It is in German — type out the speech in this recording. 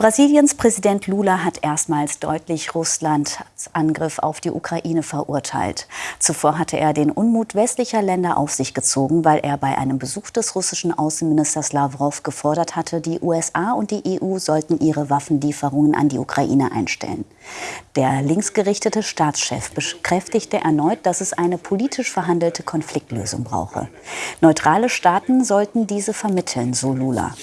Brasiliens Präsident Lula hat erstmals deutlich Russlands Angriff auf die Ukraine verurteilt. Zuvor hatte er den Unmut westlicher Länder auf sich gezogen, weil er bei einem Besuch des russischen Außenministers Lavrov gefordert hatte, die USA und die EU sollten ihre Waffenlieferungen an die Ukraine einstellen. Der linksgerichtete Staatschef bekräftigte erneut, dass es eine politisch verhandelte Konfliktlösung brauche. Neutrale Staaten sollten diese vermitteln, so Lula.